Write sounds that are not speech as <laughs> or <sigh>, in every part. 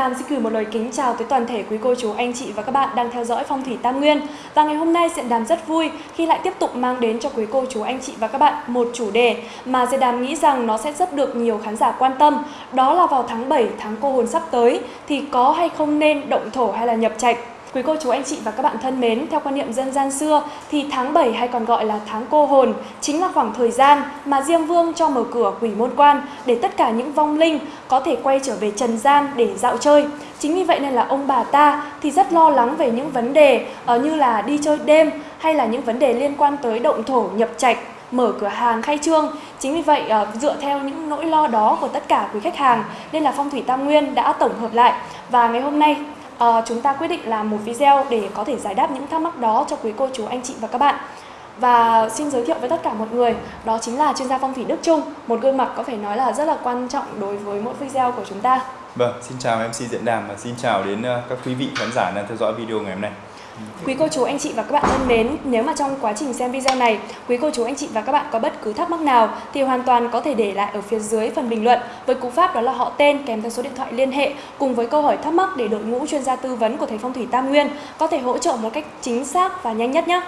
Đàm xin gửi một lời kính chào tới toàn thể quý cô chú, anh chị và các bạn đang theo dõi Phong thủy Tam Nguyên. Và ngày hôm nay Diện Đàm rất vui khi lại tiếp tục mang đến cho quý cô chú, anh chị và các bạn một chủ đề mà Diện Đàm nghĩ rằng nó sẽ rất được nhiều khán giả quan tâm. Đó là vào tháng 7, tháng cô hồn sắp tới thì có hay không nên động thổ hay là nhập trạch. Quý cô chú anh chị và các bạn thân mến, theo quan niệm dân gian xưa thì tháng 7 hay còn gọi là tháng cô hồn chính là khoảng thời gian mà Diêm Vương cho mở cửa quỷ môn quan để tất cả những vong linh có thể quay trở về trần gian để dạo chơi. Chính vì vậy nên là ông bà ta thì rất lo lắng về những vấn đề ờ, như là đi chơi đêm hay là những vấn đề liên quan tới động thổ nhập trạch mở cửa hàng khai trương. Chính vì vậy ờ, dựa theo những nỗi lo đó của tất cả quý khách hàng nên là Phong thủy Tam Nguyên đã tổng hợp lại và ngày hôm nay uh, chúng ta quyết định làm một video để có thể giải đáp những thắc mắc đó cho quý cô chú anh chị và các bạn. Và xin giới thiệu với tất cả mọi người, đó chính là chuyên gia phong thủy Đức Trung, một gương mặt có thể nói là rất là quan trọng đối với mỗi video của chúng ta. Vâng, xin chào MC Diễn Đàm và xin chào đến ờ, các quý vị khán giả đang theo dõi video ngày hôm nay. Quý cô chú anh chị và các bạn thân mến, nếu mà trong quá trình xem video này, quý cô chú anh chị và các bạn có bất cứ thắc mắc nào thì hoàn toàn có thể để lại ở phía dưới phần bình luận. Với cú pháp đó là họ tên kèm theo số điện thoại liên hệ cùng với câu hỏi thắc mắc để đội ngũ chuyên gia tư vấn của thầy phong thủy Tam Nguyên có thể hỗ trợ một cách chính xác và nhanh nhất nhé.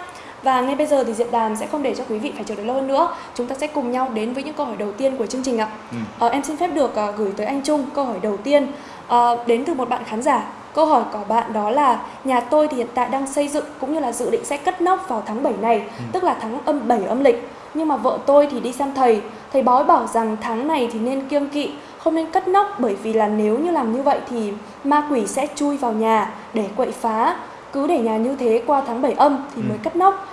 Và ngay bây giờ thì Diệp Đàm sẽ không để cho quý vị phải chờ đợi lâu hơn nữa. Chúng ta sẽ cùng nhau đến với những câu hỏi đầu tiên của chương trình ạ. Ừ. à, Em xin phép được uh, gửi tới anh Trung câu hỏi đầu tiên. Uh, Đến từ một bạn khán giả Câu hỏi của bạn đó là nhà tôi thì hiện tại đang xây dựng cũng như là dự định sẽ cất nóc vào tháng 7 này, ừ. tức là tháng âm 7 âm lịch. Nhưng mà vợ tôi thì đi xem thầy, thầy bói bảo rằng tháng này thì nên kiêng kỵ, không nên cất nóc bởi vì là nếu như làm như vậy thì ma quỷ sẽ chui vào nhà để quậy phá. Cứ để nhà như thế qua tháng 7 âm thì ừ. mới cất nóc.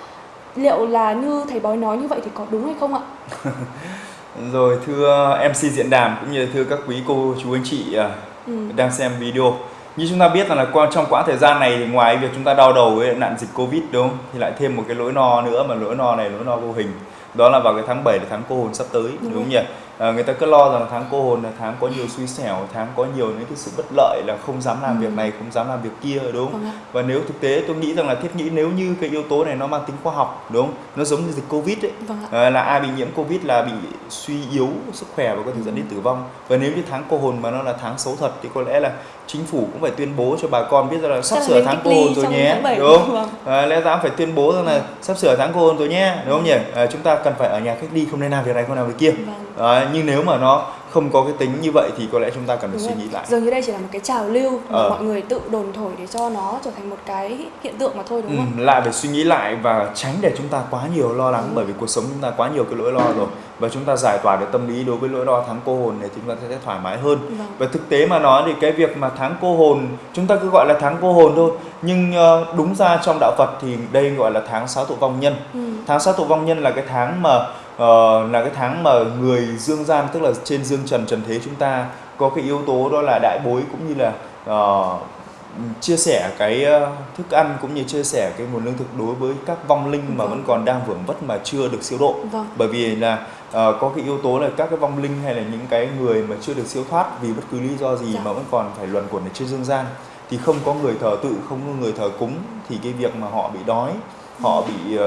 Liệu là như thầy bói nói như vậy thì có đúng hay không ạ? <laughs> Rồi thưa MC diễn đàm cũng như thưa các quý cô chú anh chị à, ừ. đang xem video như chúng ta biết là, là qua trong quãng thời gian này thì ngoài việc chúng ta đau đầu với nạn dịch covid đúng không? Thì lại thêm một cái lỗi no nữa mà lỗi no này lỗi no vô hình. Đó là vào cái tháng 7 là tháng cô hồn sắp tới đúng, đúng không nhỉ? À, người ta cứ lo rằng tháng cô hồn là tháng có nhiều xui xẻo tháng có nhiều những cái sự bất lợi là không dám làm ừ. việc này không dám làm việc kia đúng không? Vâng và nếu thực tế tôi nghĩ rằng là thiết nghĩ nếu như cái yếu tố này nó mang tính khoa học đúng không? Nó giống như dịch covid ấy. Vâng à, là ai bị nhiễm covid là bị suy yếu sức khỏe và có thể dẫn đến ừ. tử vong. Và nếu như tháng cô hồn mà nó là tháng xấu thật thì có lẽ là chính phủ cũng phải tuyên bố cho bà con biết rằng là sắp sửa tháng cô hồn rồi nhé đúng không? à, lẽ ra phải tuyên bố rằng là ừ. sắp sửa tháng cô hồn rồi nhé đúng không nhỉ? À, chúng ta cần phải ở nhà cách ly không nên làm việc này không làm việc kia. Vâng. À, nhưng nếu mà nó không có cái tính như vậy thì có lẽ chúng ta cần phải suy nghĩ lại dường như đây chỉ là một cái trào lưu mà ờ. mọi người tự đồn thổi để cho nó trở thành một cái hiện tượng mà thôi đúng không ừ, lại phải suy nghĩ lại và tránh để chúng ta quá nhiều lo lắng ừ. bởi vì cuộc sống chúng ta quá nhiều cái nỗi lo rồi và chúng ta giải tỏa được tâm lý đối với nỗi lo tháng cô hồn thì chúng ta sẽ thoải mái hơn vâng. và thực tế mà nói thì cái việc mà tháng cô hồn chúng ta cứ gọi là tháng cô hồn thôi nhưng ờ, đúng ra trong đạo Phật thì đây gọi là tháng sáu tụ vong nhân ừ. tháng sáu tụ vong nhân là cái tháng mà uh, là cái tháng mà người dương gian tức là trên dương trần trần thế chúng ta có cái yếu tố đó là đại bối cũng như là uh, chia sẻ cái uh, thức ăn cũng như chia sẻ cái nguồn lương thực đối với các vong linh mà vâng. vẫn còn đang vưởng vất mà chưa được siêu độ vâng. bởi vì là uh, có cái yếu tố là các cái vong linh hay là những cái người mà chưa được siêu thoát vì bất cứ lý do gì dạ. mà vẫn còn phải luẩn quẩn ở trên dương gian thì không có người thờ tự không có người thờ cúng thì cái việc mà họ bị đói họ bị uh,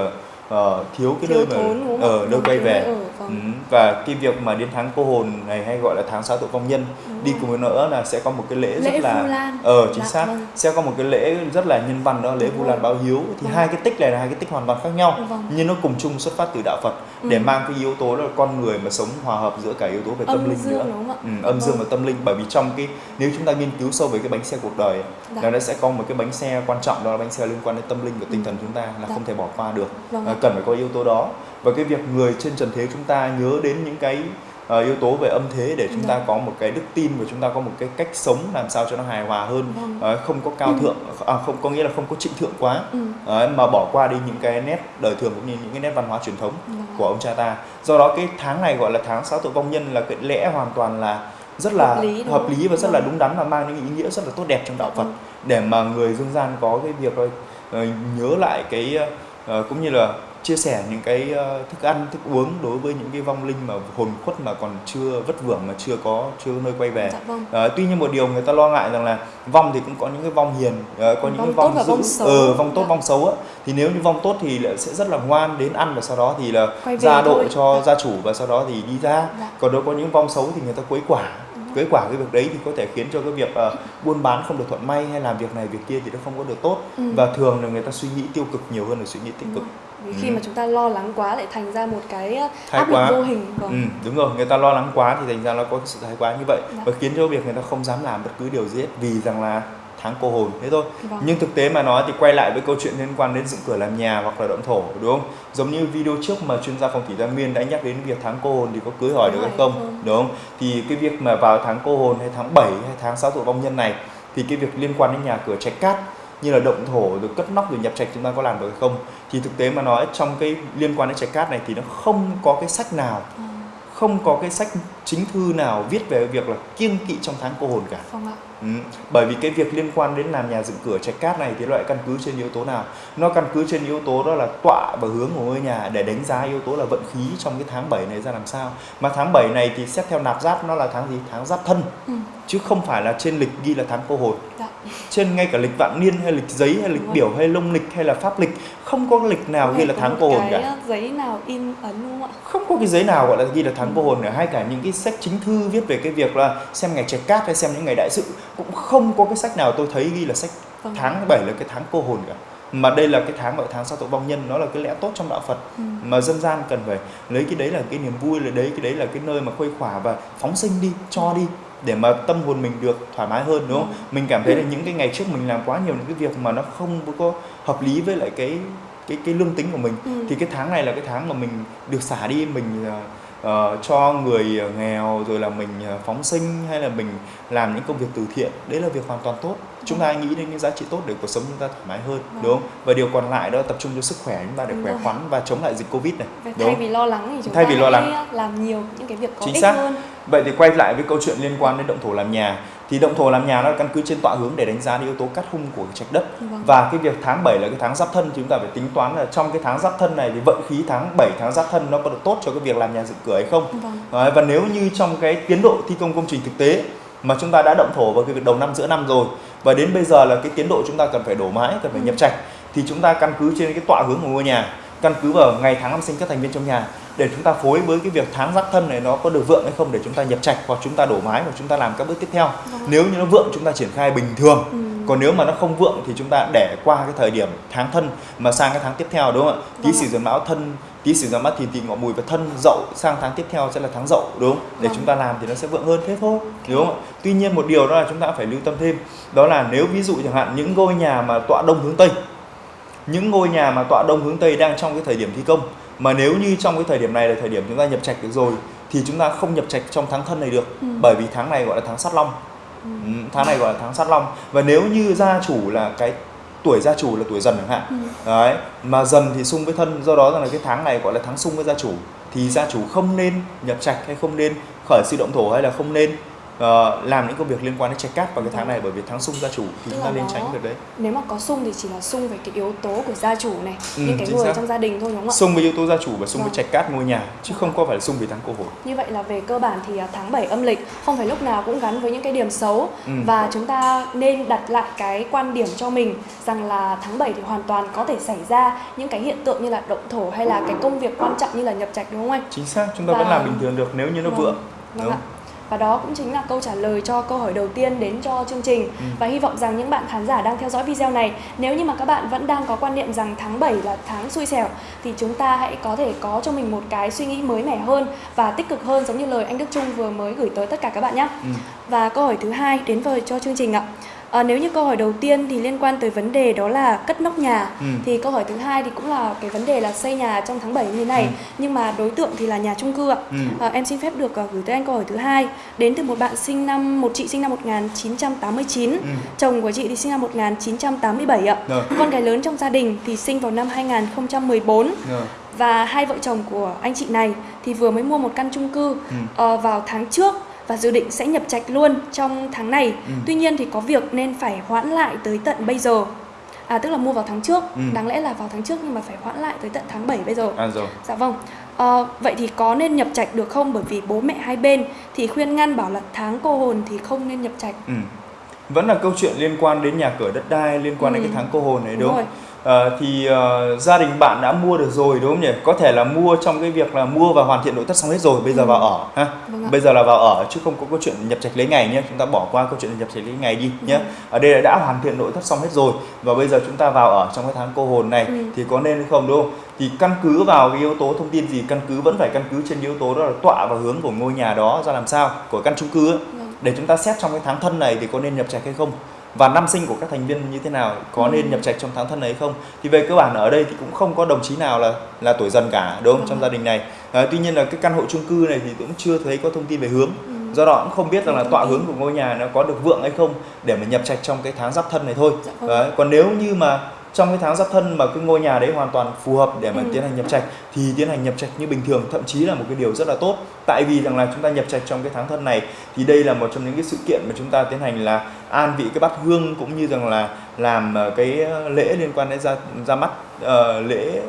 uh, thiếu cái thiếu nơi thốn, mà ở uh, nơi quay về ở, ừ. và cái việc mà đến tháng cô hồn này hay gọi là tháng sáu tội vong nhân đúng đi cùng với nữa là sẽ có một cái lễ, lễ rất là ờ chính Đã, dạ, xác vâng. sẽ có một cái lễ rất là nhân văn đó lễ vu lan báo hiếu thì vâng. hai cái tích này là hai cái tích hoàn toàn khác nhau vâng. nhưng nó cùng chung xuất phát từ đạo Phật ừ. để mang cái yếu tố là con người mà sống hòa hợp giữa cả yếu tố về tâm âm linh dương, nữa ừ, âm dương vâng. và tâm linh bởi vì trong cái nếu chúng ta nghiên cứu sâu về cái bánh xe cuộc đời Đã. Dạ. là nó sẽ có một cái bánh xe quan trọng đó là bánh xe liên quan đến tâm linh và tinh thần chúng ta là Đã. không thể bỏ qua được à, cần phải có yếu tố đó và cái việc người trên trần thế chúng ta nhớ đến những cái uh, yếu tố về âm thế để chúng ta vâng. có một cái đức tin và chúng ta có một cái cách sống làm sao cho nó hài hòa hơn uh, không có cao ừ. thượng à, không có nghĩa là không có trịnh thượng quá uh, mà bỏ qua đi những cái nét đời thường cũng như những cái nét văn hóa truyền thống ừ. của ông cha ta do đó cái tháng này gọi là tháng sáu tội vong nhân là cái lẽ hoàn toàn là rất là hợp lý, hợp lý và rất vâng. là đúng đắn và mang những ý nghĩa rất là tốt đẹp trong đạo Phật để mà người dương gian có cái việc nhớ lại cái cũng như là chia sẻ những cái uh, thức ăn thức uống đối với những cái vong linh mà hồn khuất mà còn chưa vất vưởng mà chưa có chưa có nơi quay về dạ, vâng. uh, tuy nhiên một điều người ta lo ngại rằng là vong thì cũng có những cái vong hiền uh, có những vong cái vong tốt vong xấu. Uh, vong tốt dạ. vong xấu á thì nếu như vong tốt thì sẽ rất là ngoan đến ăn và sau đó thì là ra độ cho dạ. gia chủ và sau đó thì đi ra dạ. còn nếu có những vong xấu thì người ta quấy quả kết quả cái việc đấy thì có thể khiến cho cái việc uh, buôn bán không được thuận may hay làm việc này việc kia thì nó không có được tốt ừ. và thường là người ta suy nghĩ tiêu cực nhiều hơn là suy nghĩ tích cực vì khi ừ. mà chúng ta lo lắng quá lại thành ra một cái áp lực vô hình vâng. ừ, đúng rồi người ta lo lắng quá thì thành ra nó có sự thái quá như vậy dạ. và khiến cho việc người ta không dám làm bất cứ điều gì hết vì rằng là tháng cô hồn thế thôi vâng. nhưng thực tế mà nói thì quay lại với câu chuyện liên quan đến dựng cửa làm nhà hoặc là động thổ đúng không giống như video trước mà chuyên gia phong thủy tam nguyên đã nhắc đến việc tháng cô hồn thì có cưới hỏi được hay không ừ. đúng không thì cái việc mà vào tháng cô hồn hay tháng 7 hay tháng sáu tuổi vong nhân này thì cái việc liên quan đến nhà cửa trạch cát như là động thổ rồi cất nóc rồi nhập trạch chúng ta có làm được hay không thì thực tế mà nói trong cái liên quan đến trạch cát này thì nó không có cái sách nào ừ. không có cái sách chính thư nào viết về việc là kiêng kỵ trong tháng cô hồn cả không ạ Ừ. Bởi vì cái việc liên quan đến làm nhà dựng cửa trạch cát này thì loại căn cứ trên yếu tố nào? Nó căn cứ trên yếu tố đó là tọa và hướng của ngôi nhà để đánh giá yếu tố là vận khí trong cái tháng 7 này ra làm sao. Mà tháng 7 này thì xét theo nạp giáp nó là tháng gì? Tháng giáp thân. Ừ. Chứ không phải là trên lịch ghi là tháng cô hồn. Trên ngay cả lịch vạn niên hay lịch giấy hay lịch biểu hay lông lịch hay là pháp lịch không có lịch nào ghi là tháng cô hồn cả. giấy nào in ấn không ạ? Không có cái giấy nào gọi là ghi là tháng ừ. cô hồn nữa hay cả những cái sách chính thư viết về cái việc là xem ngày trạch cát hay xem những ngày đại sự cũng không có cái sách nào tôi thấy ghi là sách vâng. tháng 7 là cái tháng cô hồn cả mà đây là cái tháng gọi tháng sao tội vong nhân nó là cái lẽ tốt trong đạo Phật ừ. mà dân gian cần phải lấy cái đấy là cái niềm vui là đấy cái đấy là cái nơi mà khuây khỏa và phóng sinh đi cho đi để mà tâm hồn mình được thoải mái hơn đúng không? Ừ. Mình cảm thấy là những cái ngày trước mình làm quá nhiều những cái việc mà nó không có hợp lý với lại cái cái cái lương tính của mình ừ. thì cái tháng này là cái tháng mà mình được xả đi mình uh, uh, cho người nghèo rồi là mình ờ, phóng sinh hay là mình làm những công việc từ thiện đấy là việc hoàn toàn tốt. Chúng ta nghĩ đến những giá trị tốt để cuộc sống chúng ta thoải mái hơn vâng. đúng không? Và điều còn lại đó tập trung cho sức khỏe chúng ta để khỏe khoắn và chống lại dịch covid này đúng thay vì lo lắng thì chúng thay ta vì lo lắng. làm nhiều những cái việc có Chính ích xác. hơn. Vậy thì quay lại với câu chuyện liên quan đến động thổ làm nhà thì động thổ làm nhà nó căn cứ trên tọa hướng để đánh giá yếu tố cắt hung của trạch đất vâng. và cái việc tháng 7 là cái tháng giáp thân thì chúng ta phải tính toán là trong cái tháng giáp thân này thì vận khí tháng 7 tháng giáp thân nó có được tốt cho cái việc làm nhà dựng cửa hay không vâng. Đấy, và nếu như trong cái tiến độ thi công công trình thực tế mà chúng ta đã động thổ vào cái việc đầu năm giữa năm rồi và đến bây giờ là cái tiến độ chúng ta cần phải đổ mái cần phải ừ. nhập trạch thì chúng ta căn cứ trên cái tọa hướng của ngôi nhà căn cứ vào ngày tháng năm sinh các thành viên trong nhà để chúng ta phối với cái việc tháng giáp thân này nó có được vượng hay không để chúng ta nhập trạch hoặc chúng ta đổ mái hoặc chúng ta làm các bước tiếp theo vâng. nếu như nó vượng chúng ta triển khai bình thường ừ. còn nếu mà nó không vượng thì chúng ta để qua cái thời điểm tháng thân mà sang cái tháng tiếp theo đúng không ạ tý vâng. sửu dần mão thân tý sửu dần mắt thì tỵ ngọ mùi và thân dậu sang tháng tiếp theo sẽ là tháng dậu đúng không để vâng. chúng ta làm thì nó sẽ vượng hơn thế thôi đúng không ạ tuy nhiên một điều đó là chúng ta phải lưu tâm thêm đó là nếu ví dụ chẳng hạn những ngôi nhà mà tọa đông hướng tây những ngôi nhà mà tọa đông hướng tây đang trong cái thời điểm thi công mà nếu như trong cái thời điểm này là thời điểm chúng ta nhập trạch được rồi thì chúng ta không nhập trạch trong tháng thân này được ừ. bởi vì tháng này gọi là tháng sát long ừ. ừ tháng này gọi là tháng sát long và nếu như gia chủ là cái tuổi gia chủ là tuổi dần chẳng hạn ừ. đấy mà dần thì xung với thân do đó rằng là cái tháng này gọi là tháng xung với gia chủ thì gia chủ không nên nhập trạch hay không nên khởi sự động thổ hay là không nên uh, làm những công việc liên quan đến trạch cát vào cái tháng này bởi vì tháng xung gia chủ thì chúng ta nên tránh việc đấy nếu mà có xung thì chỉ là xung về cái yếu tố của gia chủ này ừ, những cái người xác. trong gia đình thôi đúng không ạ xung với yếu tố gia chủ và xung vâng. với trạch cát ngôi nhà chứ vâng. không có phải là xung với tháng cô hồn như vậy là về cơ bản thì à, tháng 7 âm lịch không phải lúc nào cũng gắn với những cái điểm xấu ừ. và chúng ta nên đặt lại cái quan điểm cho mình rằng là tháng 7 thì hoàn toàn có thể xảy ra những cái hiện tượng như là động thổ hay là cái công việc quan trọng như là nhập trạch đúng không anh chính xác chúng ta và... vẫn làm bình thường được nếu như nó vâng. vượng vâng đúng ạ và đó cũng chính là câu trả lời cho câu hỏi đầu tiên đến cho chương trình ừ. và hy vọng rằng những bạn khán giả đang theo dõi video này nếu như mà các bạn vẫn đang có quan niệm rằng tháng 7 là tháng xui xẻo thì chúng ta hãy có thể có cho mình một cái suy nghĩ mới mẻ hơn và tích cực hơn giống như lời anh Đức Trung vừa mới gửi tới tất cả các bạn nhé. Ừ. Và câu hỏi thứ hai đến với cho chương trình ạ. À, nếu như câu hỏi đầu tiên thì liên quan tới vấn đề đó là cất nóc nhà ừ. thì câu hỏi thứ hai thì cũng là cái vấn đề là xây nhà trong tháng 7 như thế này ừ. nhưng mà đối tượng thì là nhà chung cư ạ. Ừ. À, em xin phép được uh, gửi tới anh câu hỏi thứ hai đến từ một bạn sinh năm một chị sinh năm 1989, ừ. chồng của chị thì sinh năm 1987 ạ. Rồi. Con gái lớn trong gia đình thì sinh vào năm 2014. Rồi và hai vợ chồng của anh chị này thì vừa mới mua một căn chung cư ừ. uh, vào tháng trước và dự định sẽ nhập trạch luôn trong tháng này. Ừ. Tuy nhiên thì có việc nên phải hoãn lại tới tận bây giờ. À tức là mua vào tháng trước, ừ. đáng lẽ là vào tháng trước nhưng mà phải hoãn lại tới tận tháng 7 bây giờ. À rồi. Dạ vâng. À, vậy thì có nên nhập trạch được không? Bởi vì bố mẹ hai bên thì khuyên ngăn bảo là tháng cô hồn thì không nên nhập trạch. Ừ. Vẫn là câu chuyện liên quan đến nhà cửa đất đai, liên quan ừ. đến cái tháng cô hồn này đúng, đúng không? À, thì uh, gia đình bạn đã mua được rồi đúng không nhỉ? Có thể là mua trong cái việc là mua và hoàn thiện nội thất xong hết rồi, bây giờ ừ. vào ở ha. Vâng bây giờ là vào ở chứ không có câu chuyện nhập trạch lấy ngày nhé. Chúng ta bỏ qua câu chuyện nhập trạch lấy ngày đi ừ. nhé. Ở đây là đã hoàn thiện nội thất xong hết rồi và bây giờ chúng ta vào ở trong cái tháng cô hồn này ừ. thì có nên hay không đúng không? Thì căn cứ vào cái yếu tố thông tin gì? Căn cứ vẫn phải căn cứ trên yếu tố đó là tọa và hướng của ngôi nhà đó ra làm sao của căn chung cư ấy. Ừ. để chúng ta xét trong cái tháng thân này thì có nên nhập trạch hay không và năm sinh của các thành viên như thế nào có nên ừ. nhập trạch trong tháng thân ấy không? Thì về cơ bản ở đây thì cũng không có đồng chí nào là là tuổi dần cả đúng không? Trong gia đình này. À, tuy nhiên là cái căn hộ chung cư này thì cũng chưa thấy có thông tin về hướng. Ừ. do đó cũng không biết rằng là tọa hướng của ngôi nhà nó có được vượng hay không để mà nhập trạch trong cái tháng giáp thân này thôi. Dạ đấy, còn nếu như mà trong cái tháng giáp thân mà cái ngôi nhà đấy hoàn toàn phù hợp để mà ừ. tiến hành nhập trạch thì tiến hành nhập trạch như bình thường thậm chí là một cái điều rất là tốt tại vì rằng là chúng ta nhập trạch trong cái tháng thân này thì đây là một trong những cái sự kiện mà chúng ta tiến hành là an vị cái bát hương cũng như rằng là làm ờ, cái lễ liên quan đến ra ra mắt uh, lễ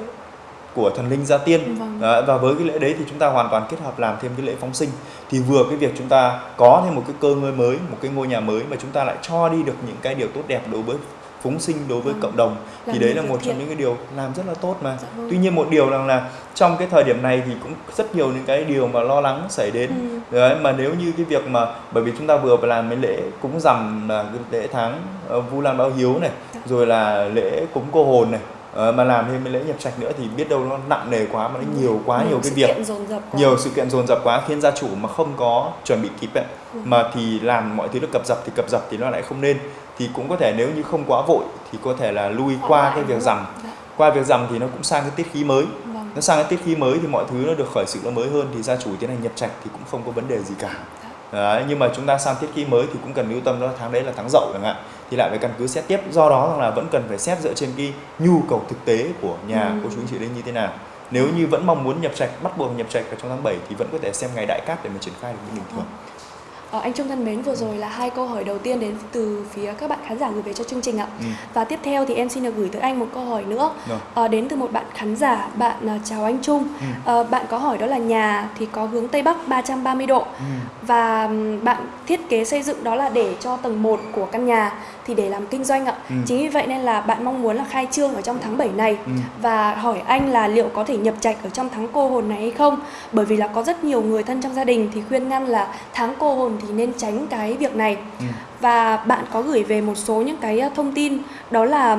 của thần linh gia tiên vâng. Đó, và với cái lễ đấy thì chúng ta hoàn toàn kết hợp làm thêm cái lễ phóng sinh thì vừa cái việc chúng ta có thêm một cái cơ ngơi mới một cái ngôi nhà mới mà chúng ta lại cho đi được những cái điều tốt đẹp đối với phúng sinh đối với à, cộng đồng thì đấy là một trong những cái điều làm rất là tốt mà dạ vâng. tuy nhiên một điều rằng là trong cái thời điểm này thì cũng rất nhiều những cái điều mà lo lắng xảy đến ừ. đấy mà nếu như cái việc mà bởi vì chúng ta vừa làm cái lễ cúng rằm là lễ tháng uh, vu lan báo hiếu này dạ. rồi là lễ cúng cô hồn này Uh, mà làm thêm cái lễ nhập trạch nữa thì biết đâu nó nặng nề quá mà nó ừ. nhiều quá nhiều, nhiều cái việc nhiều sự kiện dồn dập quá khiến gia chủ mà không có chuẩn bị kịp ấy, ừ. mà thì làm mọi thứ nó cập dập thì cập dập thì nó lại không nên thì cũng có thể nếu như không quá vội thì có thể là lui qua cái việc rằm dạ. qua việc rằm thì nó cũng sang cái tiết khí mới vâng. nó sang cái tiết khí mới thì mọi thứ nó được khởi sự nó mới hơn thì gia chủ tiến hành nhập trạch thì cũng không có vấn đề gì cả dạ. Đấy, nhưng mà chúng ta sang tiết khí mới thì cũng cần lưu tâm đó tháng đấy là tháng dậu chẳng hạn thì lại phải căn cứ xét tiếp do đó là vẫn cần phải xét dựa trên cái nhu cầu thực tế của nhà ừ. của chú anh chị đây như thế nào nếu như vẫn mong muốn nhập trạch bắt buộc nhập trạch ở trong tháng 7 thì vẫn có thể xem ngày đại cát để mà triển khai được như bình thường Ờ, anh Trung thân mến, vừa rồi là hai câu hỏi đầu tiên đến từ phía các bạn khán giả gửi về cho chương trình ạ. Ừ. Và tiếp theo thì em xin được gửi tới anh một câu hỏi nữa. Ờ, đến từ một bạn khán giả, bạn uh, chào anh Trung. Ừ. Ờ, bạn có hỏi đó là nhà thì có hướng Tây Bắc 330 độ. Ừ. Và bạn thiết kế xây dựng đó là để cho tầng 1 của căn nhà thì để làm kinh doanh ạ. Ừ. Chính vì vậy nên là bạn mong muốn là khai trương ở trong tháng 7 này ừ. và hỏi anh là liệu có thể nhập trạch ở trong tháng cô hồn này hay không? Bởi vì là có rất nhiều người thân trong gia đình thì khuyên ngăn là tháng cô hồn thì nên tránh cái việc này. Ừ. Và bạn có gửi về một số những cái thông tin đó là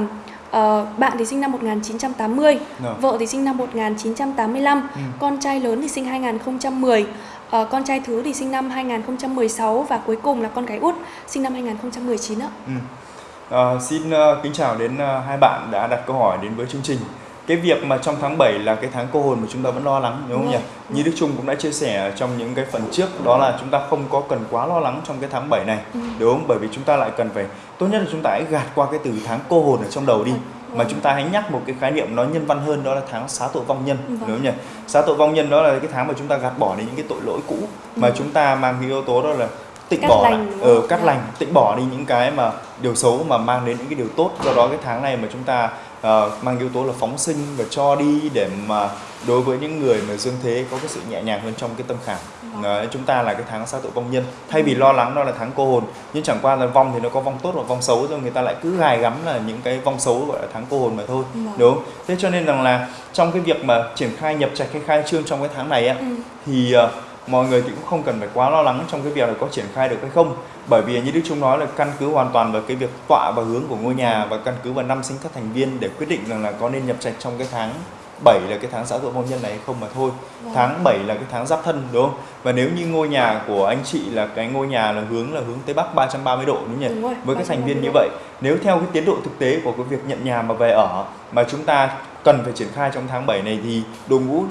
Uh, bạn thì sinh năm 1980, no. vợ thì sinh năm 1985, ừ. con trai lớn thì sinh 2010, uh, con trai thứ thì sinh năm 2016 và cuối cùng là con gái út sinh năm 2019 ạ. Ừ. Uh, xin uh, kính chào đến uh, hai bạn đã đặt câu hỏi đến với chương trình. Cái việc mà trong tháng 7 là cái tháng cô hồn mà chúng ta vẫn lo lắng đúng không nhỉ? Như Đức Trung cũng đã chia sẻ trong những cái phần trước đó là chúng ta không có cần quá lo lắng trong cái tháng 7 này. Ừ. Đúng không? Bởi vì chúng ta lại cần phải tốt nhất là chúng ta hãy gạt qua cái từ tháng cô hồn ở trong đầu đi. Ừ mà chúng ta hãy nhắc một cái khái niệm nó nhân văn hơn đó là tháng xá tội vong nhân vâng. đúng không nhỉ xá tội vong nhân đó là cái tháng mà chúng ta gạt bỏ đi những cái tội lỗi cũ ừ. mà chúng ta mang cái yếu tố đó là tịnh cắt bỏ lành, ở ừ, cắt dạ. lành tịnh bỏ đi những cái mà điều xấu mà mang đến những cái điều tốt do đó cái tháng này mà chúng ta uh, mang yếu tố là phóng sinh và cho đi để mà đối với những người mà dương thế có cái sự nhẹ nhàng hơn trong cái tâm khảm uh, chúng ta là cái tháng sát tội vong nhân thay vì lo lắng đó là tháng cô hồn nhưng chẳng qua là vong thì nó có vong tốt và vong xấu rồi người ta lại cứ gài gắm là những cái vong xấu gọi là tháng cô hồn mà thôi ừ. đúng không? thế cho nên rằng là trong cái việc mà triển khai nhập trạch hay khai trương trong cái tháng này á ừ. thì uh, mọi người thì cũng không cần phải quá lo lắng trong cái việc là có triển khai được hay không bởi vì như Đức Trung nói là căn cứ hoàn toàn vào cái việc tọa và hướng của ngôi nhà và căn cứ vào năm sinh các thành viên để quyết định rằng là có nên nhập trạch trong cái tháng 7 là cái tháng xã hội hôn nhân này hay không mà thôi. Vâng. tháng 7 là cái tháng giáp thân đúng không? Và nếu như ngôi nhà của anh chị là cái ngôi nhà là hướng là hướng tây bắc 330 độ đúng nhỉ? Đúng rồi, với các thành viên như vậy nếu theo cái tiến độ thực tế của cái việc nhận nhà mà về ở mà chúng ta cần phải triển khai trong tháng 7 này thì đội ngũ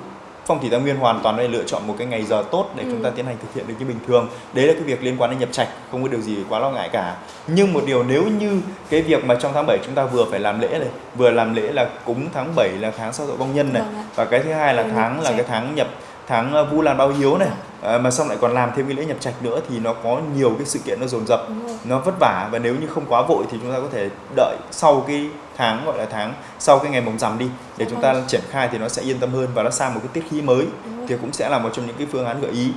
phong thủy tam nguyên hoàn toàn đây lựa chọn một cái ngày giờ tốt để ừ. chúng ta tiến hành thực hiện được như bình thường. Đấy là cái việc liên quan đến nhập trạch không có điều gì quá lo ngại cả. Nhưng một điều nếu như cái việc mà trong tháng 7 chúng ta vừa phải làm lễ này vừa làm lễ là cúng tháng 7 là tháng sao dậu vong nhân này vâng và cái thứ hai là tháng là cái tháng nhập tháng ờ, vu lan bao hiếu này à, mà xong lại còn làm thêm cái lễ nhập trạch nữa thì nó có nhiều cái sự kiện nó dồn dập nó vất vả. Và nếu như không quá vội thì chúng ta có thể đợi sau cái tháng gọi là tháng sau cái ngày mồng rằm đi để chúng ta triển khai thì nó sẽ yên tâm hơn và nó sang một cái tiết khí mới thì cũng sẽ là một trong những cái phương án gợi ý.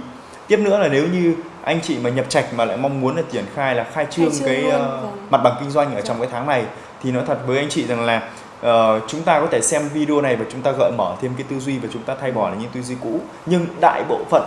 Tiếp nữa là nếu như anh chị mà nhập trạch mà lại mong muốn là triển khai là khai trương, khai trương cái uh, mặt bằng kinh doanh ở trong cái tháng này thì nói thật với anh chị rằng là uh, chúng ta có thể xem video này và chúng ta gợi mở thêm cái tư duy và chúng ta thay bỏ những tư duy cũ. Nhưng đại bộ phận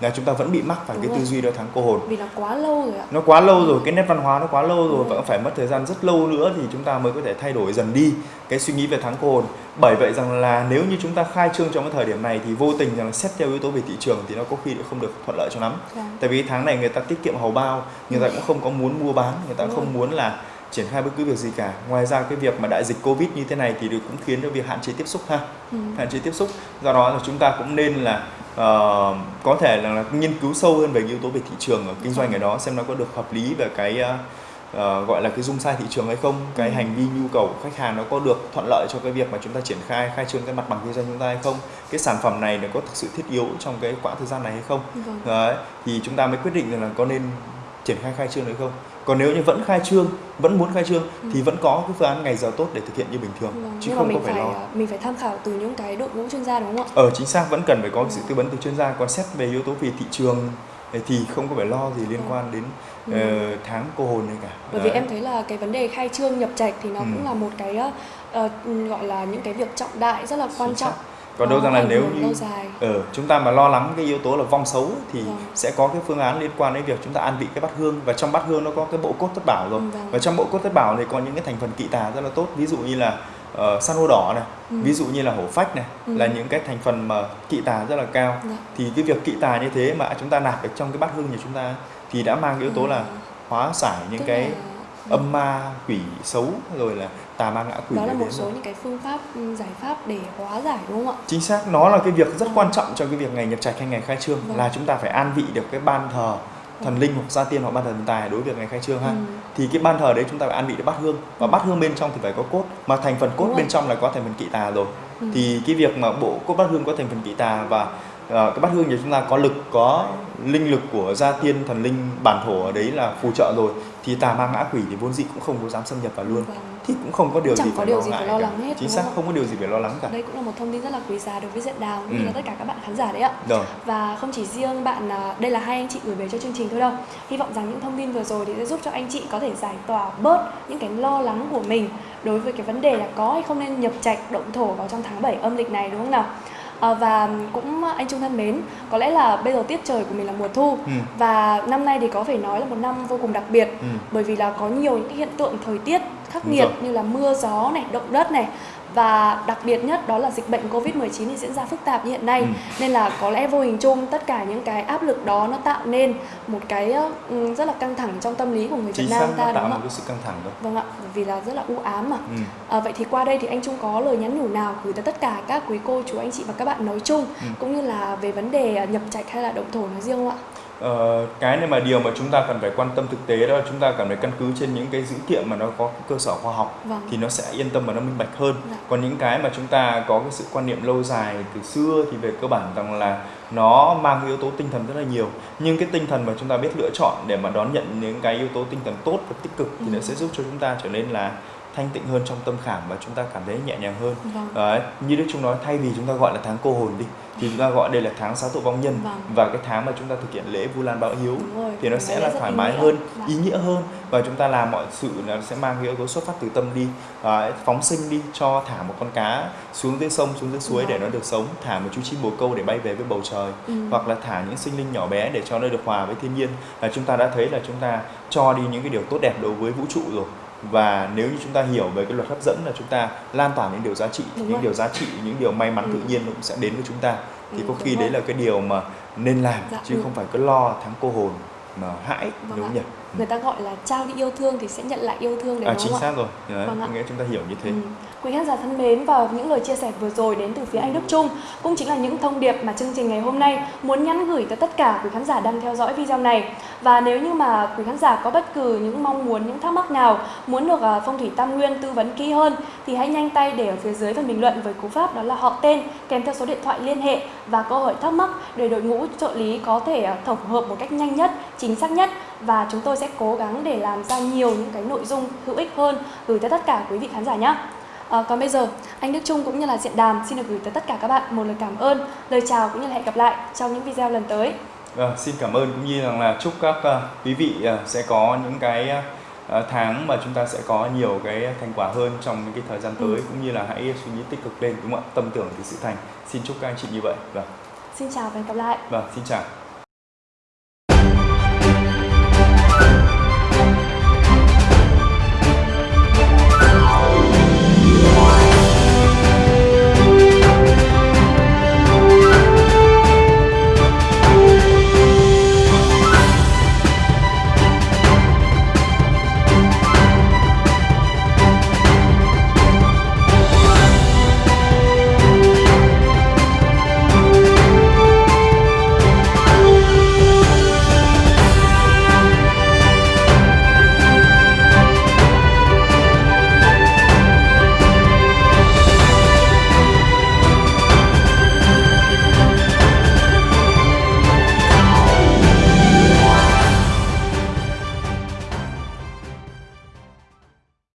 là chúng ta vẫn bị mắc phải Đúng cái rồi. tư duy đó thắng cô hồn vì nó quá lâu rồi ạ nó quá lâu rồi cái nét văn hóa nó quá lâu rồi và phải mất thời gian rất lâu nữa thì chúng ta mới có thể thay đổi dần đi cái suy nghĩ về thắng cô hồn bởi vậy rằng là nếu như chúng ta khai trương trong cái thời điểm này thì vô tình rằng xét theo yếu tố về thị trường thì nó có khi không được thuận lợi cho lắm dạ. tại vì tháng này người ta tiết kiệm hầu bao người ta ừ. cũng không có muốn mua bán người ta Đúng không rồi. muốn là triển khai bất cứ việc gì cả ngoài ra cái việc mà đại dịch covid như thế này thì cũng khiến cho việc hạn chế tiếp xúc ha ừ. hạn chế tiếp xúc do đó là chúng ta cũng nên là uh, có thể là, là nghiên cứu sâu hơn về yếu tố về thị trường ở kinh doanh ở đó xem nó có được hợp lý về cái uh, gọi là cái dung sai thị trường hay không cái ừ. hành vi nhu cầu của khách hàng nó có được thuận lợi cho cái việc mà chúng ta triển khai khai trương cái mặt bằng kinh doanh chúng ta hay không cái sản phẩm này nó có thực sự thiết yếu trong cái quãng thời gian này hay không vâng. Đấy, thì chúng ta mới quyết định là có nên triển khai khai trương hay không còn nếu như vẫn khai trương vẫn muốn khai trương ừ. thì vẫn có cái phương án ngày giờ tốt để thực hiện như bình thường vâng, chứ không có phải, phải lo mình phải tham khảo từ những cái đội ngũ chuyên gia đúng không ạ ờ chính xác vẫn cần phải có ừ. sự tư vấn từ chuyên gia còn xét về yếu tố về thị trường thì không có phải lo gì liên ừ. quan đến ừ. uh, tháng cô hồn này cả bởi Đấy. vì em thấy là cái vấn đề khai trương nhập trạch thì nó ừ. cũng là một cái uh, gọi là những cái việc trọng đại rất là quan trọng còn đâu rằng là nếu như ở ừ, chúng ta mà lo lắng cái yếu tố là vong xấu thì vâng. sẽ có cái phương án liên quan đến việc chúng ta an vị cái bát hương và trong bát hương nó có cái bộ cốt thất bảo rồi vâng. và trong bộ cốt thất bảo thì có những cái thành phần kỵ tà rất là tốt ví dụ như là uh, san hô đỏ này ừ. ví dụ như là hổ phách này ừ. là những cái thành phần mà kỵ tà rất là cao dạ. thì cái việc kỵ tà như thế mà chúng ta nạp được trong cái bát hương nhà chúng ta thì đã mang yếu tố ừ. là hóa giải những Tức cái là âm ma quỷ xấu rồi là tà ma ngã quỷ đó là một số rồi. những cái phương pháp ừ, giải pháp để hóa giải đúng không ạ chính xác nó là cái việc rất quan trọng cho cái việc ngày nhập trạch hay ngày khai trương vâng. là chúng ta phải an vị được cái ban thờ thần vâng. linh hoặc gia tiên hoặc ban thờ thần tài đối với việc ngày khai trương ha ừ. thì cái ban thờ đấy chúng ta phải an vị được bát hương và ừ. bát hương bên trong thì phải có cốt mà thành phần cốt bên trong là có thành phần kỵ tà rồi ừ. thì cái việc mà bộ cốt bát hương có thành phần kỵ tà và cái bát hương thì chúng ta có lực có linh lực của gia tiên thần linh bản thổ ở đấy là phù trợ rồi. Thì tà ma ngã quỷ thì vốn dĩ cũng không có dám xâm nhập vào luôn. Vâng. thì cũng không có điều Chẳng gì có phải điều lo gì phải lo lắng hết chính xác không có điều gì phải lo lắng cả. Đây cũng là một thông tin rất là quý giá đối với diện đào cũng ừ. như là tất cả các bạn khán giả đấy ạ. Rồi. và không chỉ riêng bạn à, đây là hai anh chị gửi về cho chương trình thôi đâu. Hy vọng rằng những thông tin vừa rồi thì sẽ giúp cho anh chị có thể giải tỏa bớt những cái lo lắng của mình đối với cái vấn đề là có hay không nên nhập trạch động thổ vào trong tháng 7 âm lịch này đúng không nào À, và cũng anh Trung thân mến, có lẽ là bây giờ tiết trời của mình là mùa thu ừ. và năm nay thì có thể nói là một năm vô cùng đặc biệt ừ. bởi vì là có nhiều những hiện tượng thời tiết khắc nghiệt như là mưa gió này, động đất này và đặc biệt nhất đó là dịch bệnh Covid-19 thì diễn ra phức tạp như hiện nay ừ. nên là có lẽ vô hình chung tất cả những cái áp lực đó nó tạo nên một cái ừ, rất là căng thẳng trong tâm lý của người Việt Nam ta đúng không ạ? cái sự căng thẳng đó. Vâng ạ, vì là rất là u ám mà. Ừ. À, vậy thì qua đây thì anh Trung có lời nhắn nhủ nào gửi tới tất cả các quý cô chú anh chị và các bạn nói chung ừ. cũng như là về vấn đề nhập trạch hay là động thổ nói riêng không ạ? Uh, cái này mà điều mà chúng ta cần phải quan tâm thực tế đó là chúng ta cần phải căn cứ trên những cái dữ kiện mà nó có cơ sở khoa học vâng. thì nó sẽ yên tâm và nó minh bạch hơn dạ. còn những cái mà chúng ta có cái sự quan niệm lâu dài từ xưa thì về cơ bản rằng là nó mang yếu tố tinh thần rất là nhiều nhưng cái tinh thần mà chúng ta biết lựa chọn để mà đón nhận những cái yếu tố tinh thần tốt và tích cực thì ừ. nó sẽ giúp cho chúng ta trở nên là thanh tịnh hơn trong tâm khảm và chúng ta cảm thấy nhẹ nhàng hơn vâng. Đấy, như đức chúng nói thay vì chúng ta gọi là tháng cô hồn đi thì chúng ta gọi đây là tháng xá tội vong nhân vâng. và cái tháng mà chúng ta thực hiện lễ vu lan báo hiếu rồi, thì nó sẽ là thoải mái hơn vâng. ý nghĩa hơn và chúng ta làm mọi sự nó sẽ mang yếu tố xuất phát từ tâm đi à, phóng sinh đi cho thả một con cá xuống dưới sông xuống dưới suối vâng. để nó được sống thả một chú chim bồ câu để bay về với bầu trời ừ. hoặc là thả những sinh linh nhỏ bé để cho nó được hòa với thiên nhiên là chúng ta đã thấy là chúng ta cho đi những cái điều tốt đẹp đối với vũ trụ rồi và nếu như chúng ta hiểu về cái luật hấp dẫn là chúng ta lan tỏa những điều giá trị Đúng những rồi. điều giá trị những điều may mắn ừ. tự nhiên nó cũng sẽ đến với chúng ta thì ừ, có khi đấy là cái điều mà nên làm dạ, chứ ừ. không phải cứ lo thắng cô hồn mà hãi vâng đúng không nhỉ người ta gọi là trao đi yêu thương thì sẽ nhận lại yêu thương đấy à, chính xác rồi đấy, vâng nghĩa chúng ta hiểu như thế ừ. Quý khán giả thân mến và những lời chia sẻ vừa rồi đến từ phía anh Đức Trung cũng chính là những thông điệp mà chương trình ngày hôm nay muốn nhắn gửi tới tất cả quý khán giả đang theo dõi video này. Và nếu như mà quý khán giả có bất cứ những mong muốn, những thắc mắc nào muốn được à, Phong thủy Tam Nguyên tư vấn kỹ hơn thì hãy nhanh tay để ở phía dưới phần bình luận với cú pháp đó là họ tên kèm theo số điện thoại liên hệ và câu hỏi thắc mắc để đội ngũ trợ lý có thể à, tổng hợp một cách nhanh nhất, chính xác nhất và chúng tôi sẽ cố gắng để làm ra nhiều những cái nội dung hữu ích hơn gửi tới tất cả quý vị khán giả nhé. À, còn bây giờ, anh Đức Trung cũng như là Diện Đàm xin được gửi tới tất cả các bạn một lời cảm ơn, lời chào cũng như là hẹn gặp lại trong những video lần tới. À, xin cảm ơn cũng như rằng là chúc các uh, quý vị uh, sẽ có những cái uh, tháng mà chúng ta sẽ có nhiều cái thành quả hơn trong những cái thời gian tới ừ. cũng như là hãy suy nghĩ tích cực lên đúng không ạ? Tâm tưởng thì sự thành. Xin chúc các anh chị như vậy. Vâng. Xin chào và hẹn gặp lại. Vâng xin chào